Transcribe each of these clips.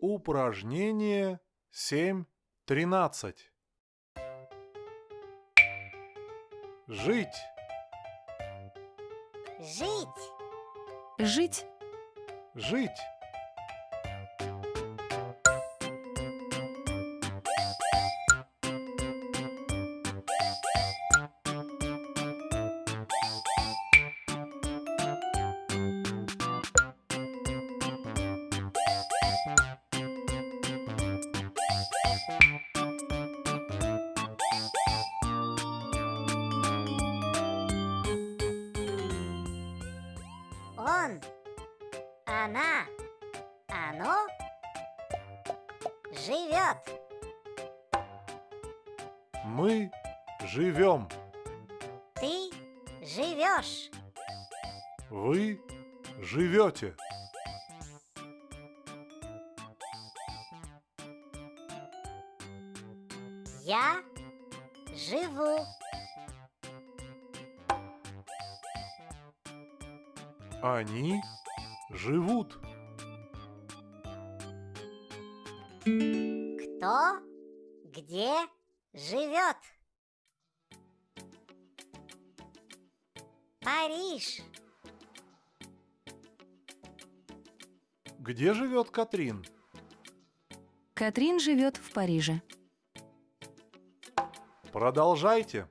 Упражнение 7.13. Жить. Жить. Жить. Жить. Он. Она. Оно. Живет. Мы живем. Ты живешь. Вы живете. Я живу. Они живут. Кто где живет? Париж. Где живет Катрин? Катрин живет в Париже. Продолжайте.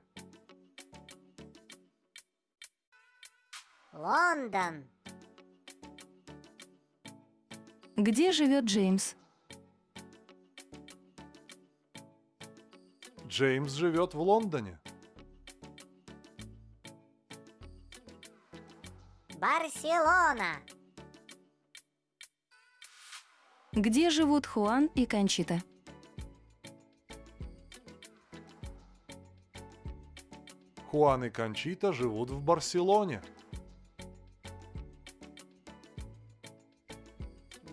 Лондон. Где живет Джеймс? Джеймс живет в Лондоне. Барселона. Где живут Хуан и Кончита? Хуан и Кончита живут в Барселоне.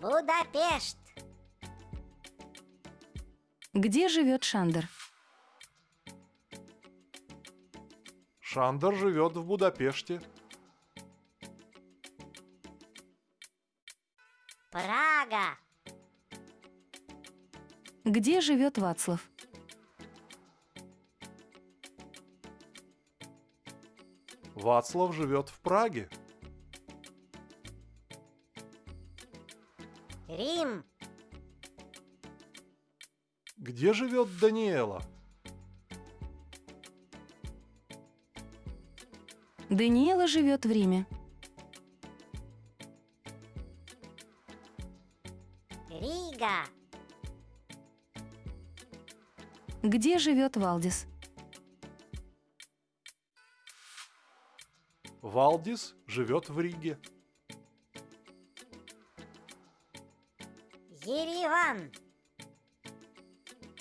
Будапешт. Где живет Шандер? Шандер живет в Будапеште. Прага. Где живет Вацлав? Вацлав живет в Праге. Рим. Где живет Даниэла? Даниэла живет в Риме. Рига. Где живет Валдис? Валдис живет в Риге. Ереван.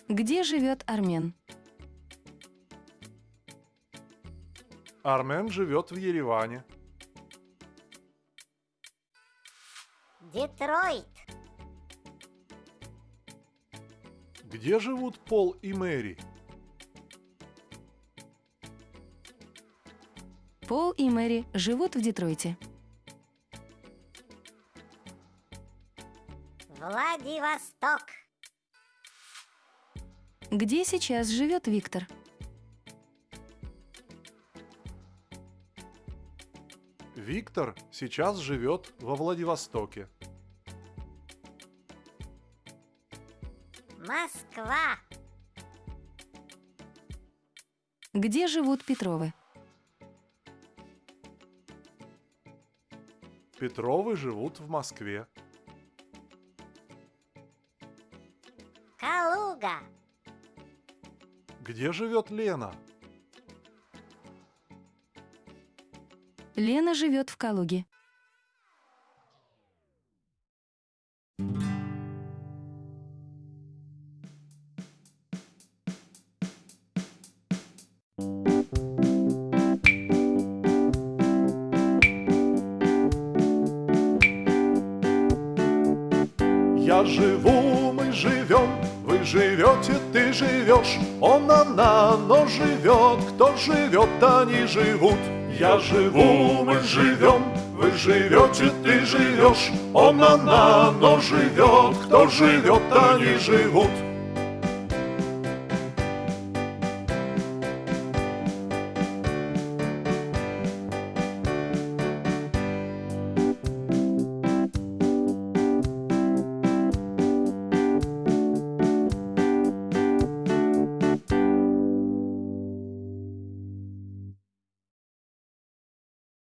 Где живет Армен? Армен живет в Ереване. Детройт. Где живут Пол и Мэри? Пол и Мэри живут в Детройте. Владивосток. Где сейчас живет Виктор? Виктор сейчас живет во Владивостоке. Москва. Где живут Петровы? Петровы живут в Москве. Калуга. Где живет Лена? Лена живет в Калуге. Я живу, мы живем, вы живете, ты живешь, он, она, но живет, кто живет, они живут. Я живу, мы живем, Вы живете, ты живешь, он, она, но живет. Кто живет, они живут.